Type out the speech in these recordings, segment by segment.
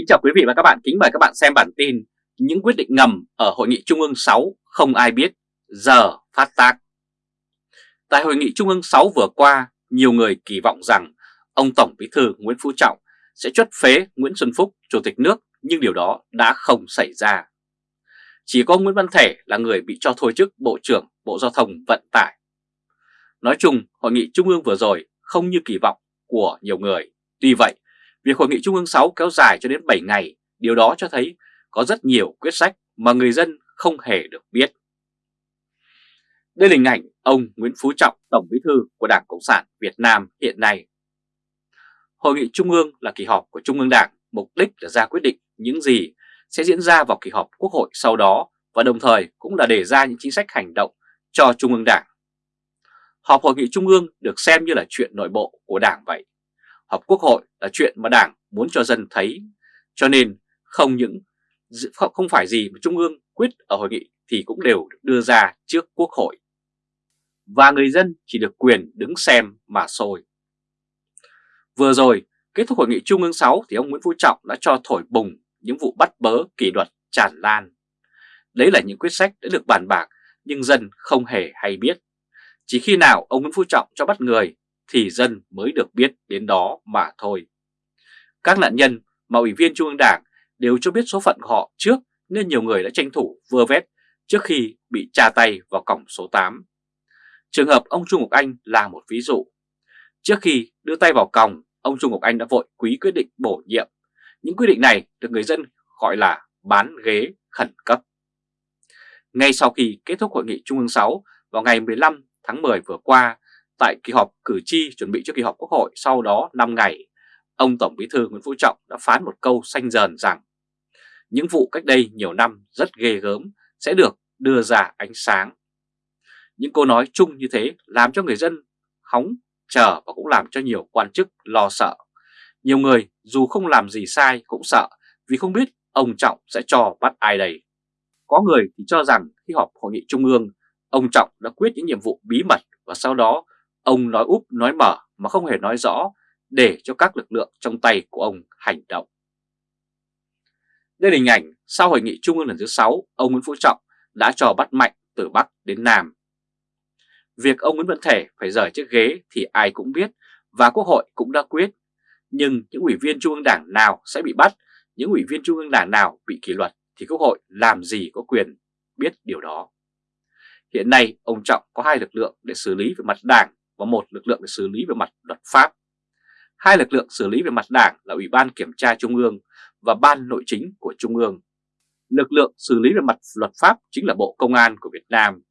Kính chào quý vị và các bạn, kính mời các bạn xem bản tin Những quyết định ngầm ở Hội nghị Trung ương 6 không ai biết, giờ phát tác Tại Hội nghị Trung ương 6 vừa qua, nhiều người kỳ vọng rằng ông Tổng Bí thư Nguyễn Phú Trọng sẽ chuất phế Nguyễn Xuân Phúc, Chủ tịch nước, nhưng điều đó đã không xảy ra. Chỉ có Nguyễn Văn Thể là người bị cho thôi chức Bộ trưởng Bộ Giao thông Vận tải. Nói chung, Hội nghị Trung ương vừa rồi không như kỳ vọng của nhiều người. Tuy vậy, Việc Hội nghị Trung ương 6 kéo dài cho đến 7 ngày, điều đó cho thấy có rất nhiều quyết sách mà người dân không hề được biết. Đây là hình ảnh ông Nguyễn Phú Trọng, Tổng Bí thư của Đảng Cộng sản Việt Nam hiện nay. Hội nghị Trung ương là kỳ họp của Trung ương Đảng, mục đích là ra quyết định những gì sẽ diễn ra vào kỳ họp Quốc hội sau đó và đồng thời cũng là đề ra những chính sách hành động cho Trung ương Đảng. Họp Hội nghị Trung ương được xem như là chuyện nội bộ của Đảng vậy họp quốc hội là chuyện mà Đảng muốn cho dân thấy, cho nên không những không phải gì mà Trung ương quyết ở hội nghị thì cũng đều được đưa ra trước quốc hội. Và người dân chỉ được quyền đứng xem mà thôi. Vừa rồi, kết thúc hội nghị Trung ương 6 thì ông Nguyễn Phú Trọng đã cho thổi bùng những vụ bắt bớ kỷ luật tràn lan. Đấy là những quyết sách đã được bàn bạc nhưng dân không hề hay biết. Chỉ khi nào ông Nguyễn Phú Trọng cho bắt người thì dân mới được biết đến đó mà thôi. Các nạn nhân mà Ủy viên Trung ương Đảng đều cho biết số phận của họ trước nên nhiều người đã tranh thủ vơ vét trước khi bị tra tay vào cổng số 8. Trường hợp ông Trung Ngọc Anh là một ví dụ. Trước khi đưa tay vào còng, ông Trung Ngọc Anh đã vội quý quyết định bổ nhiệm. Những quyết định này được người dân gọi là bán ghế khẩn cấp. Ngay sau khi kết thúc hội nghị Trung ương 6 vào ngày 15 tháng 10 vừa qua, Tại kỳ họp cử tri chuẩn bị cho kỳ họp quốc hội sau đó 5 ngày, ông Tổng Bí thư Nguyễn Phú Trọng đã phán một câu xanh dờn rằng những vụ cách đây nhiều năm rất ghê gớm sẽ được đưa ra ánh sáng. Những câu nói chung như thế làm cho người dân hóng, chờ và cũng làm cho nhiều quan chức lo sợ. Nhiều người dù không làm gì sai cũng sợ vì không biết ông Trọng sẽ cho bắt ai đây. Có người thì cho rằng khi họp hội nghị trung ương, ông Trọng đã quyết những nhiệm vụ bí mật và sau đó Ông nói úp nói mở mà không hề nói rõ để cho các lực lượng trong tay của ông hành động. Đây là hình ảnh sau hội nghị trung ương lần thứ 6, ông Nguyễn Phú Trọng đã cho bắt mạnh từ Bắc đến Nam. Việc ông Nguyễn Văn Thể phải rời chiếc ghế thì ai cũng biết và Quốc hội cũng đã quyết. Nhưng những ủy viên Trung ương Đảng nào sẽ bị bắt, những ủy viên Trung ương Đảng nào bị kỷ luật thì Quốc hội làm gì có quyền biết điều đó. Hiện nay ông Trọng có hai lực lượng để xử lý về mặt đảng và một, lực lượng để xử lý về mặt luật pháp. Hai, lực lượng xử lý về mặt đảng là Ủy ban Kiểm tra Trung ương và Ban Nội chính của Trung ương. Lực lượng xử lý về mặt luật pháp chính là Bộ Công an của Việt Nam.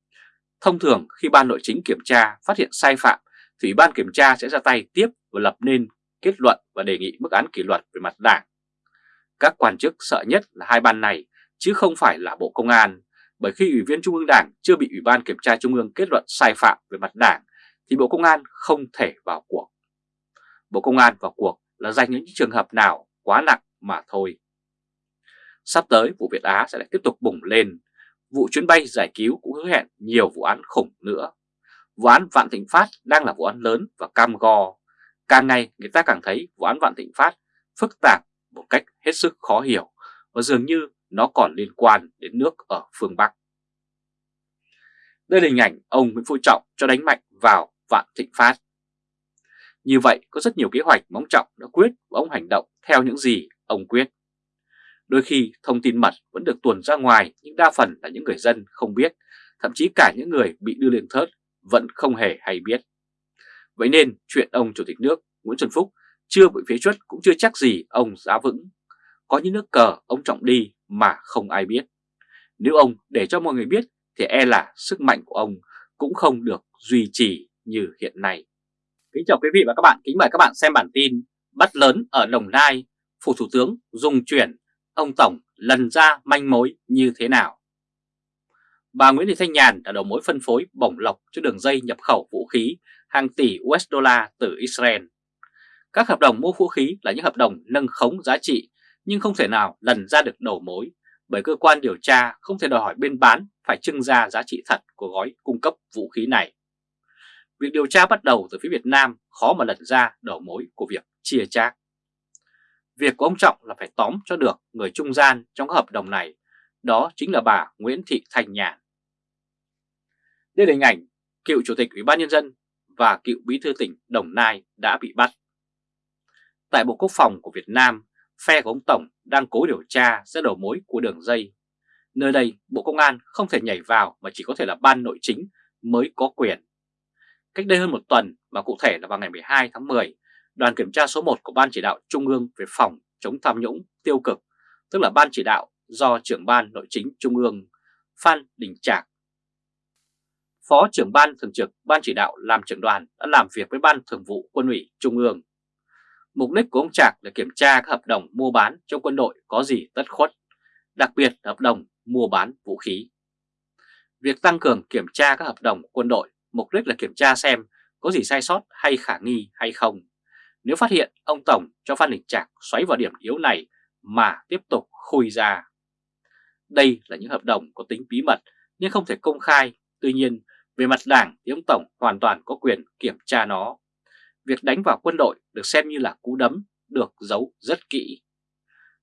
Thông thường, khi Ban Nội chính kiểm tra, phát hiện sai phạm, thì Ủy ban Kiểm tra sẽ ra tay tiếp và lập nên kết luận và đề nghị mức án kỷ luật về mặt đảng. Các quan chức sợ nhất là hai ban này, chứ không phải là Bộ Công an, bởi khi Ủy viên Trung ương Đảng chưa bị Ủy ban Kiểm tra Trung ương kết luận sai phạm về mặt đảng thì Bộ Công an không thể vào cuộc. Bộ Công an vào cuộc là dành những trường hợp nào quá nặng mà thôi. Sắp tới vụ Việt Á sẽ lại tiếp tục bùng lên, vụ chuyến bay giải cứu cũng hứa hẹn nhiều vụ án khủng nữa. Vụ án Vạn Thịnh Phát đang là vụ án lớn và cam go. Càng ngày người ta càng thấy vụ án Vạn Thịnh Phát phức tạp một cách hết sức khó hiểu và dường như nó còn liên quan đến nước ở phương Bắc. Đây là hình ảnh ông Nguyễn Phú Trọng cho đánh mạnh vào Vạn Thịnh Phát. Như vậy có rất nhiều kế hoạch mà ông Trọng đã quyết và ông hành động theo những gì ông quyết. Đôi khi thông tin mật vẫn được tuồn ra ngoài nhưng đa phần là những người dân không biết, thậm chí cả những người bị đưa lên thớt vẫn không hề hay biết. Vậy nên chuyện ông Chủ tịch nước Nguyễn Xuân Phúc chưa bị phế truất cũng chưa chắc gì ông giá vững. Có những nước cờ ông Trọng đi mà không ai biết. Nếu ông để cho mọi người biết thì e là sức mạnh của ông cũng không được duy trì như hiện nay. Kính chào quý vị và các bạn, kính mời các bạn xem bản tin Bắt lớn ở Đồng Nai, Phủ Thủ tướng dùng chuyển, ông Tổng lần ra manh mối như thế nào? Bà Nguyễn Thị Thanh Nhàn đã đầu mối phân phối bổng lộc cho đường dây nhập khẩu vũ khí hàng tỷ USD từ Israel. Các hợp đồng mua vũ khí là những hợp đồng nâng khống giá trị nhưng không thể nào lần ra được đầu mối bởi cơ quan điều tra không thể đòi hỏi bên bán phải trưng ra giá trị thật của gói cung cấp vũ khí này. Việc điều tra bắt đầu từ phía Việt Nam khó mà lật ra đầu mối của việc chia chác. Việc của ông Trọng là phải tóm cho được người trung gian trong các hợp đồng này, đó chính là bà Nguyễn Thị Thanh Nhàn. Đây là hình ảnh cựu Chủ tịch Ủy ban Nhân dân và cựu Bí thư tỉnh Đồng Nai đã bị bắt. Tại Bộ Quốc phòng của Việt Nam, phe của ông Tổng đang cố điều tra ra đầu mối của đường dây. Nơi đây, Bộ Công an không thể nhảy vào mà chỉ có thể là ban nội chính mới có quyền. Cách đây hơn một tuần, và cụ thể là vào ngày 12 tháng 10, đoàn kiểm tra số 1 của Ban chỉ đạo Trung ương về phòng chống tham nhũng tiêu cực, tức là Ban chỉ đạo do trưởng ban nội chính Trung ương Phan Đình Trạc Phó trưởng ban thường trực ban chỉ đạo làm trưởng đoàn đã làm việc với ban thường vụ quân ủy Trung ương. Mục đích của ông Trạc là kiểm tra các hợp đồng mua bán trong quân đội có gì tất khuất, đặc biệt là hợp đồng mua bán vũ khí. Việc tăng cường kiểm tra các hợp đồng quân đội mục đích là kiểm tra xem có gì sai sót hay khả nghi hay không. Nếu phát hiện ông Tổng cho Phan Đình Trạc xoáy vào điểm yếu này mà tiếp tục khui ra. Đây là những hợp đồng có tính bí mật nhưng không thể công khai. Tuy nhiên, về mặt đảng thì ông Tổng hoàn toàn có quyền kiểm tra nó. Việc đánh vào quân đội được xem như là cú đấm, được giấu rất kỹ.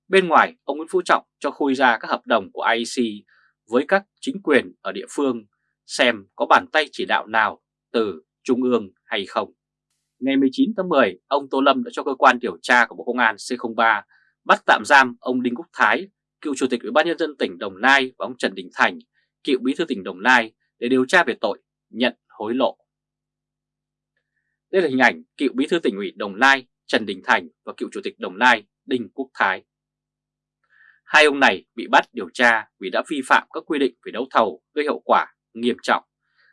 Bên ngoài, ông Nguyễn Phú Trọng cho khui ra các hợp đồng của IEC với các chính quyền ở địa phương xem có bàn tay chỉ đạo nào từ Trung ương hay không. Ngày 19 tháng 10, ông Tô Lâm đã cho cơ quan điều tra của Bộ Công an C03 bắt tạm giam ông Đinh Quốc Thái, cựu Chủ tịch Ủy ban Nhân dân tỉnh Đồng Nai và ông Trần Đình Thành, cựu Bí thư tỉnh Đồng Nai để điều tra về tội nhận hối lộ. Đây là hình ảnh cựu bí thư tỉnh ủy Đồng Nai Trần Đình Thành và cựu chủ tịch Đồng Nai Đinh Quốc Thái. Hai ông này bị bắt điều tra vì đã vi phạm các quy định về đấu thầu gây hậu quả nghiêm trọng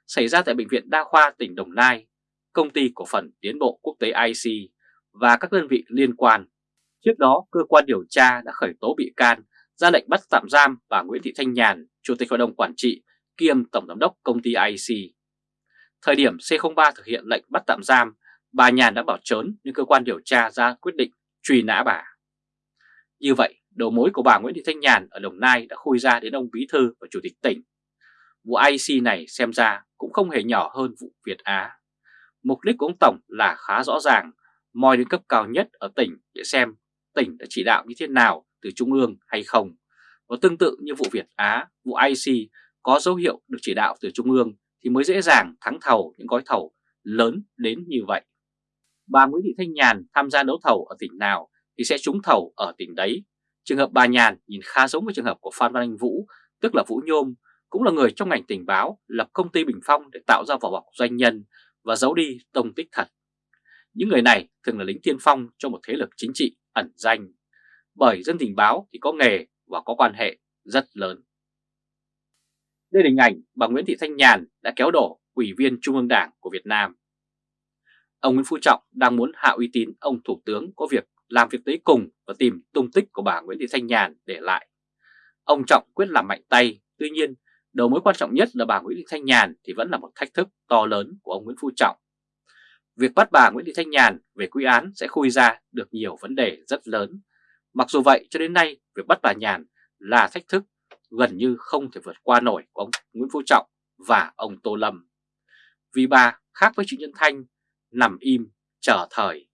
xảy ra tại Bệnh viện Đa khoa tỉnh Đồng Nai, công ty cổ phần tiến bộ quốc tế IC và các đơn vị liên quan. Trước đó, cơ quan điều tra đã khởi tố bị can, ra lệnh bắt tạm giam bà Nguyễn Thị Thanh Nhàn, Chủ tịch Hội đồng Quản trị kiêm Tổng Giám đốc công ty IC. Thời điểm C03 thực hiện lệnh bắt tạm giam, bà Nhàn đã bỏ trốn nhưng cơ quan điều tra ra quyết định truy nã bà. Như vậy, đầu mối của bà Nguyễn Thị Thanh Nhàn ở Đồng Nai đã khui ra đến ông Bí Thư và Chủ tịch tỉnh. Vụ IC này xem ra cũng không hề nhỏ hơn vụ Việt Á. Mục đích của ông Tổng là khá rõ ràng, moi đến cấp cao nhất ở tỉnh để xem tỉnh đã chỉ đạo như thế nào từ Trung ương hay không. Và tương tự như vụ Việt Á, vụ IC có dấu hiệu được chỉ đạo từ Trung ương thì mới dễ dàng thắng thầu những gói thầu lớn đến như vậy. Bà Nguyễn Thị Thanh Nhàn tham gia đấu thầu ở tỉnh nào thì sẽ trúng thầu ở tỉnh đấy. Trường hợp bà Nhàn nhìn khá giống với trường hợp của Phan Văn Anh Vũ, tức là Vũ Nhôm, cũng là người trong ngành tình báo lập công ty Bình Phong để tạo ra vỏ bọc doanh nhân và giấu đi tông tích thật. Những người này thường là lính tiên phong cho một thế lực chính trị ẩn danh, bởi dân tình báo thì có nghề và có quan hệ rất lớn. Đây là hình ảnh bà Nguyễn Thị Thanh Nhàn đã kéo đổ Ủy viên Trung ương Đảng của Việt Nam. Ông Nguyễn Phú Trọng đang muốn hạ uy tín ông Thủ tướng có việc làm việc tới cùng và tìm tung tích của bà Nguyễn Thị Thanh Nhàn để lại. Ông Trọng quyết làm mạnh tay, tuy nhiên đầu mối quan trọng nhất là bà Nguyễn Thị Thanh Nhàn thì vẫn là một thách thức to lớn của ông Nguyễn Phú Trọng. Việc bắt bà Nguyễn Thị Thanh Nhàn về quy án sẽ khui ra được nhiều vấn đề rất lớn. Mặc dù vậy, cho đến nay, việc bắt bà Nhàn là thách thức gần như không thể vượt qua nổi của ông Nguyễn Phú Trọng và ông Tô Lâm. Vì bà khác với chị Nhân Thanh nằm im chờ thời